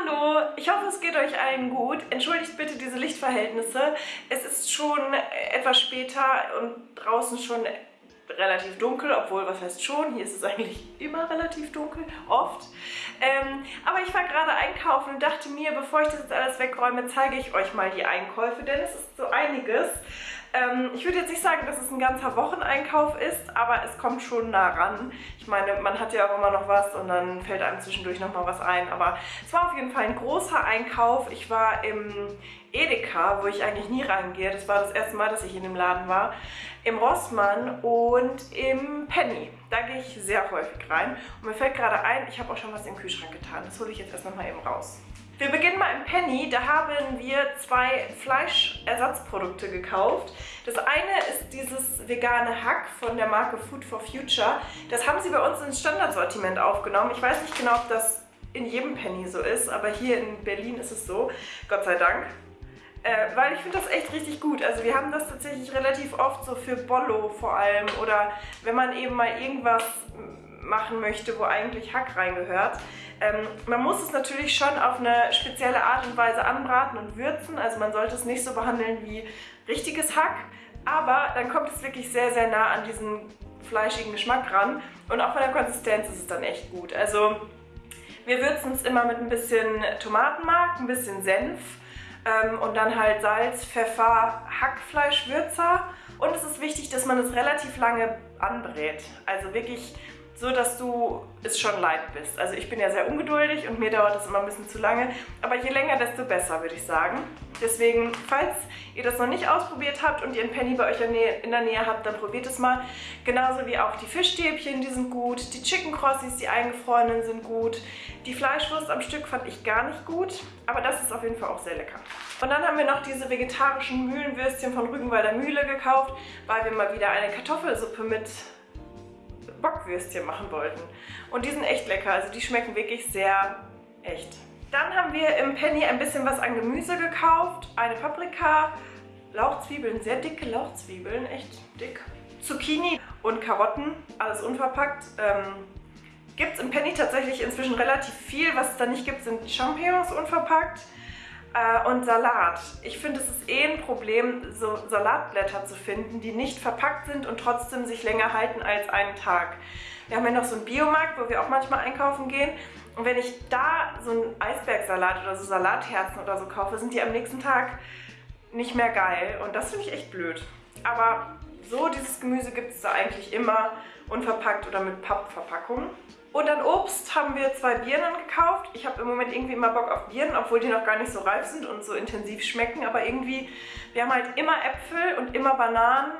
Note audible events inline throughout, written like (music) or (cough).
Hallo, ich hoffe es geht euch allen gut. Entschuldigt bitte diese Lichtverhältnisse. Es ist schon etwas später und draußen schon relativ dunkel, obwohl, was heißt schon, hier ist es eigentlich immer relativ dunkel, oft. Ähm, aber ich war gerade einkaufen und dachte mir, bevor ich das jetzt alles wegräume, zeige ich euch mal die Einkäufe, denn es ist so einiges. Ähm, ich würde jetzt nicht sagen, dass es ein ganzer Wocheneinkauf ist, aber es kommt schon nah ran. Ich meine, man hat ja auch immer noch was und dann fällt einem zwischendurch nochmal was ein. Aber es war auf jeden Fall ein großer Einkauf. Ich war im Edeka, wo ich eigentlich nie reingehe. Das war das erste Mal, dass ich in dem Laden war. Im Rossmann und im Penny. Da gehe ich sehr häufig rein. Und mir fällt gerade ein, ich habe auch schon was im Kühlschrank getan. Das hole ich jetzt erst nochmal eben raus. Wir beginnen mal im Penny. Da haben wir zwei Fleischersatzprodukte gekauft. Das eine ist dieses vegane Hack von der Marke Food for Future. Das haben sie bei uns ins Standardsortiment aufgenommen. Ich weiß nicht genau, ob das in jedem Penny so ist, aber hier in Berlin ist es so. Gott sei Dank. Äh, weil ich finde das echt richtig gut. Also wir haben das tatsächlich relativ oft so für Bollo vor allem oder wenn man eben mal irgendwas machen möchte, wo eigentlich Hack reingehört. Ähm, man muss es natürlich schon auf eine spezielle Art und Weise anbraten und würzen. Also man sollte es nicht so behandeln wie richtiges Hack. Aber dann kommt es wirklich sehr, sehr nah an diesen fleischigen Geschmack ran. Und auch von der Konsistenz ist es dann echt gut. Also wir würzen es immer mit ein bisschen Tomatenmark, ein bisschen Senf ähm, und dann halt Salz, Pfeffer, Hackfleischwürzer. Und es ist wichtig, dass man es relativ lange anbrät. Also wirklich so, dass du es schon leid bist. Also ich bin ja sehr ungeduldig und mir dauert das immer ein bisschen zu lange. Aber je länger, desto besser, würde ich sagen. Deswegen, falls ihr das noch nicht ausprobiert habt und ihr einen Penny bei euch in der Nähe habt, dann probiert es mal. Genauso wie auch die Fischstäbchen, die sind gut. Die Chicken Crossies, die eingefrorenen, sind gut. Die Fleischwurst am Stück fand ich gar nicht gut. Aber das ist auf jeden Fall auch sehr lecker. Und dann haben wir noch diese vegetarischen Mühlenwürstchen von Rügenwalder Mühle gekauft, weil wir mal wieder eine Kartoffelsuppe mit Bockwürstchen machen wollten. Und die sind echt lecker, also die schmecken wirklich sehr echt. Dann haben wir im Penny ein bisschen was an Gemüse gekauft. Eine Paprika, Lauchzwiebeln, sehr dicke Lauchzwiebeln, echt dick. Zucchini und Karotten, alles unverpackt. Ähm, gibt es im Penny tatsächlich inzwischen relativ viel. Was es da nicht gibt, sind Champignons unverpackt. Äh, und Salat. Ich finde, es ist eh ein Problem, so Salatblätter zu finden, die nicht verpackt sind und trotzdem sich länger halten als einen Tag. Wir haben ja noch so einen Biomarkt, wo wir auch manchmal einkaufen gehen. Und wenn ich da so einen Eisbergsalat oder so Salatherzen oder so kaufe, sind die am nächsten Tag nicht mehr geil. Und das finde ich echt blöd. Aber so dieses Gemüse gibt es da eigentlich immer unverpackt oder mit Pappverpackung. Und an Obst haben wir zwei Birnen gekauft. Ich habe im Moment irgendwie immer Bock auf Birnen, obwohl die noch gar nicht so reif sind und so intensiv schmecken. Aber irgendwie, wir haben halt immer Äpfel und immer Bananen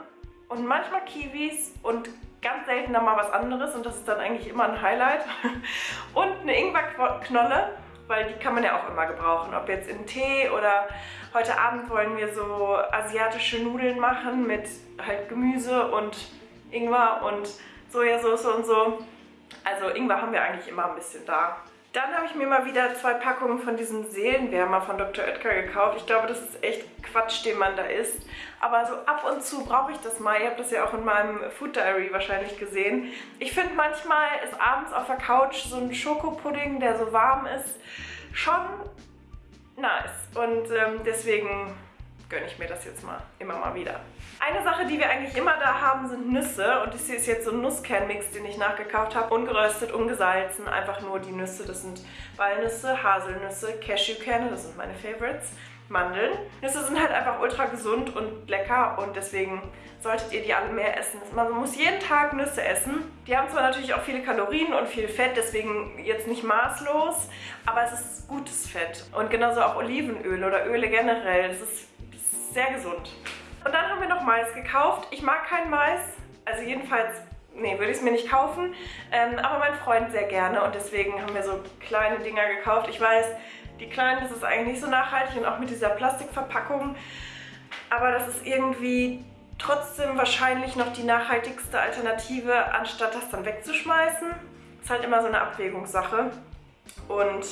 und manchmal Kiwis und ganz selten dann mal was anderes. Und das ist dann eigentlich immer ein Highlight. (laughs) Und eine Ingwerknolle, weil die kann man ja auch immer gebrauchen. Ob jetzt in Tee oder heute Abend wollen wir so asiatische Nudeln machen mit halt Gemüse und Ingwer und Sojasauce und so. Also Ingwer haben wir eigentlich immer ein bisschen da. Dann habe ich mir mal wieder zwei Packungen von diesem Seelenwärmer von Dr. Oetker gekauft. Ich glaube, das ist echt Quatsch, den man da isst. Aber so ab und zu brauche ich das mal. Ihr habt das ja auch in meinem Food Diary wahrscheinlich gesehen. Ich finde manchmal ist abends auf der Couch so ein Schokopudding, der so warm ist, schon nice. Und ähm, deswegen gönne ich mir das jetzt mal immer mal wieder. Eine Sache, die wir eigentlich immer da haben, sind Nüsse. Und das hier ist jetzt so ein Nusskernmix, den ich nachgekauft habe. Ungeröstet, ungesalzen, einfach nur die Nüsse. Das sind Walnüsse, Haselnüsse, Cashewkerne, das sind meine Favorites. Mandeln. Nüsse sind halt einfach ultra gesund und lecker und deswegen solltet ihr die alle mehr essen. Man muss jeden Tag Nüsse essen. Die haben zwar natürlich auch viele Kalorien und viel Fett, deswegen jetzt nicht maßlos, aber es ist gutes Fett. Und genauso auch Olivenöl oder Öle generell. Das ist sehr gesund. Und dann haben wir noch Mais gekauft. Ich mag keinen Mais, also jedenfalls, nee, würde ich es mir nicht kaufen. Ähm, aber mein Freund sehr gerne und deswegen haben wir so kleine Dinger gekauft. Ich weiß, die kleinen, das ist eigentlich nicht so nachhaltig und auch mit dieser Plastikverpackung. Aber das ist irgendwie trotzdem wahrscheinlich noch die nachhaltigste Alternative, anstatt das dann wegzuschmeißen. Ist halt immer so eine Abwägungssache. Und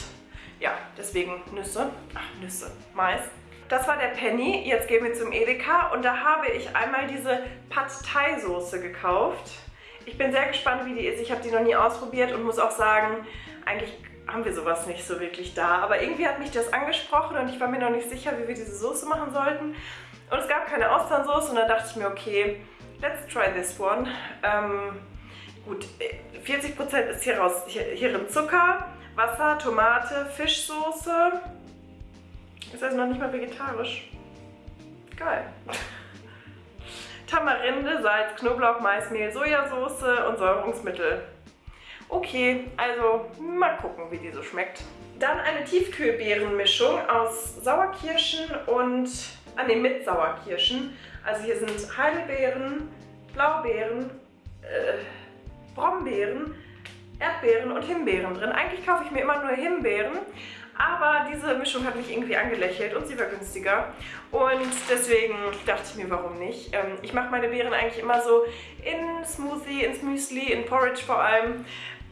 ja, deswegen Nüsse. Ach, Nüsse. Mais. Das war der Penny. Jetzt gehen wir zum Edeka und da habe ich einmal diese Pad Thai Soße gekauft. Ich bin sehr gespannt, wie die ist. Ich habe die noch nie ausprobiert und muss auch sagen, eigentlich haben wir sowas nicht so wirklich da. Aber irgendwie hat mich das angesprochen und ich war mir noch nicht sicher, wie wir diese Soße machen sollten. Und es gab keine Austernsoße und dann dachte ich mir, okay, let's try this one. Ähm, gut, 40% ist hier raus, hier, hierin Zucker, Wasser, Tomate, Fischsoße. Ist also noch nicht mal vegetarisch. Geil. Tamarinde, Salz, Knoblauch, Maismehl, Sojasauce und Säurungsmittel. Okay, also mal gucken, wie die so schmeckt. Dann eine Tiefkühlbeerenmischung aus Sauerkirschen und, ah ne, mit Sauerkirschen. Also hier sind Heidelbeeren, Blaubeeren, äh, Brombeeren, Erdbeeren und Himbeeren drin. Eigentlich kaufe ich mir immer nur Himbeeren, aber diese Mischung hat mich irgendwie angelächelt und sie war günstiger. Und deswegen dachte ich mir, warum nicht. Ähm, ich mache meine Beeren eigentlich immer so in Smoothie, ins Müsli, in Porridge vor allem,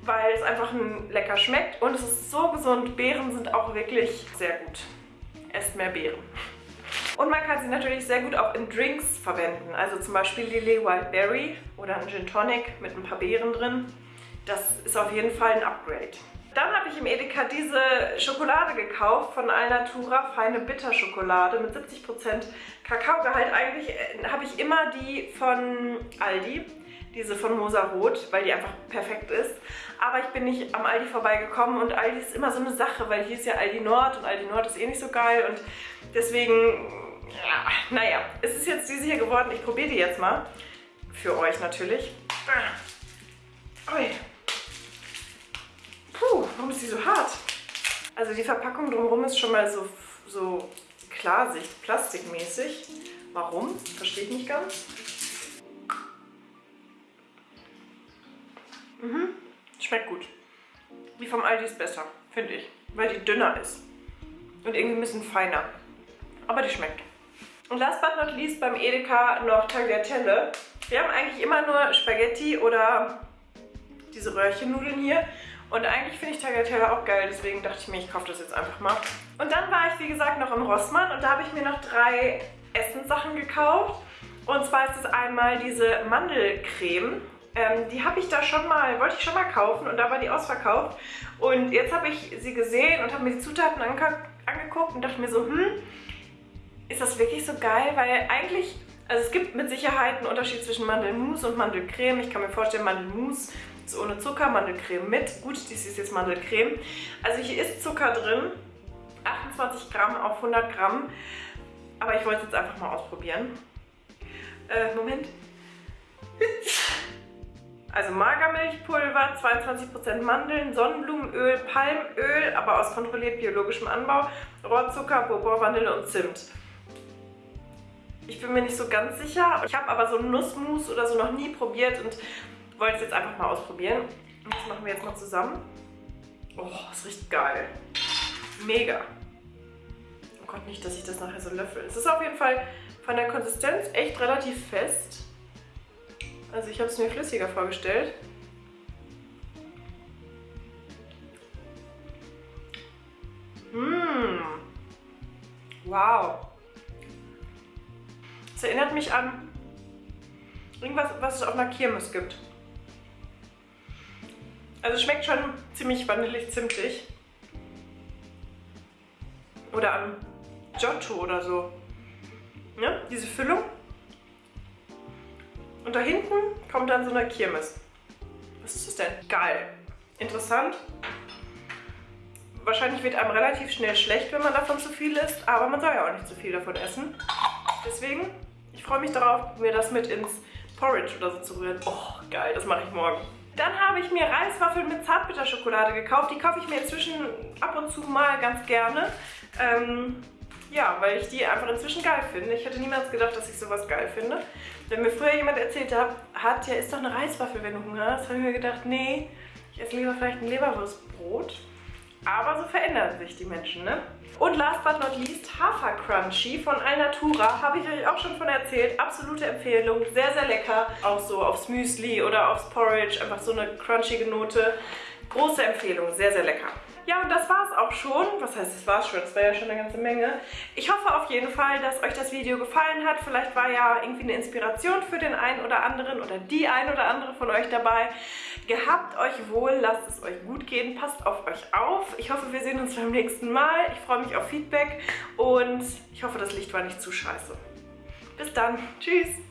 weil es einfach lecker schmeckt und es ist so gesund. Beeren sind auch wirklich sehr gut. Esst mehr Beeren. Und man kann sie natürlich sehr gut auch in Drinks verwenden. Also zum Beispiel Lily Wild Berry oder ein Gin Tonic mit ein paar Beeren drin. Das ist auf jeden Fall ein Upgrade. Dann habe ich im Edeka diese Schokolade gekauft von Alnatura, feine Bitterschokolade mit 70% Kakaogehalt. Eigentlich äh, habe ich immer die von Aldi, diese von Mosa Rot, weil die einfach perfekt ist. Aber ich bin nicht am Aldi vorbeigekommen und Aldi ist immer so eine Sache, weil hier ist ja Aldi Nord und Aldi Nord ist eh nicht so geil und deswegen, ja, naja, es ist jetzt diese hier geworden. Ich probiere die jetzt mal. Für euch natürlich. Ui. Warum ist die so hart? Also die Verpackung drumherum ist schon mal so, so Klarsicht, plastikmäßig. Warum? Verstehe ich nicht ganz. Mhm. Schmeckt gut. Die vom Aldi ist besser, finde ich. Weil die dünner ist. Und irgendwie ein bisschen feiner. Aber die schmeckt. Und last but not least beim Edeka noch Tagliatelle. Wir haben eigentlich immer nur Spaghetti oder diese Röhrchennudeln hier. Und eigentlich finde ich Tagliatelle auch geil, deswegen dachte ich mir, ich kaufe das jetzt einfach mal. Und dann war ich, wie gesagt, noch im Rossmann und da habe ich mir noch drei Essenssachen gekauft. Und zwar ist es einmal diese Mandelcreme. Ähm, die habe ich da schon mal, wollte ich schon mal kaufen und da war die ausverkauft. Und jetzt habe ich sie gesehen und habe mir die Zutaten ange angeguckt und dachte mir so, hm, ist das wirklich so geil? Weil eigentlich, also es gibt mit Sicherheit einen Unterschied zwischen Mandelmus und Mandelcreme. Ich kann mir vorstellen, Mandelmus ist ohne Zucker, Mandelcreme mit. Gut, dies ist jetzt Mandelcreme. Also hier ist Zucker drin. 28 Gramm auf 100 Gramm. Aber ich wollte es jetzt einfach mal ausprobieren. Äh, Moment. (laughs) Also Magermilchpulver, 22% Mandeln, Sonnenblumenöl, Palmöl, aber aus kontrolliert biologischem Anbau, Rohrzucker, Bourbon, Vanille und Zimt. Ich bin mir nicht so ganz sicher. Ich habe aber so Nussmus oder so noch nie probiert und wollte es jetzt einfach mal ausprobieren. Das machen wir jetzt mal zusammen. Oh, das riecht geil. Mega. Oh Gott, nicht, dass ich das nachher so löffel. Es ist auf jeden Fall von der Konsistenz echt relativ fest. Also ich habe es mir flüssiger vorgestellt. Mmh. Wow. Es erinnert mich an irgendwas, was es auf einer Kirmes gibt. Also schmeckt schon ziemlich vanillig-zimtig. Oder an Giotto oder so. Ne? Diese Füllung. Und da hinten kommt dann so eine Kirmes. Was ist das denn? Geil. Interessant. Wahrscheinlich wird einem relativ schnell schlecht, wenn man davon zu viel isst, aber man soll ja auch nicht zu viel davon essen. Deswegen, ich freue mich darauf, mir das mit ins Porridge oder so zu rühren. Oh, geil, das mache ich morgen. Dann habe ich mir Reiswaffeln mit Zartbitterschokolade gekauft. Die kaufe ich mir inzwischen ab und zu mal ganz gerne. Ähm, ja, weil ich die einfach inzwischen geil finde. Ich hätte niemals gedacht, dass ich sowas geil finde. Wenn mir früher jemand erzählt hat, ja, ist doch eine Reiswaffel, wenn du Hunger hast, habe ich mir gedacht, nee, ich esse lieber vielleicht ein Leberwurstbrot. Verändern sich die Menschen, ne? Und last but not least Hafer Crunchy von Alnatura. Habe ich euch auch schon von erzählt. Absolute Empfehlung. Sehr, sehr lecker. Auch so aufs Müsli oder aufs Porridge. Einfach so eine crunchige Note. Große Empfehlung. Sehr, sehr lecker. Ja, und das war es auch schon. Was heißt, das war es schon? Das war ja schon eine ganze Menge. Ich hoffe auf jeden Fall, dass euch das Video gefallen hat. Vielleicht war ja irgendwie eine Inspiration für den einen oder anderen oder die ein oder andere von euch dabei. Gehabt euch wohl, lasst es euch gut gehen, passt auf euch auf. Ich hoffe, wir sehen uns beim nächsten Mal. Ich freue mich auf Feedback und ich hoffe, das Licht war nicht zu scheiße. Bis dann. Tschüss.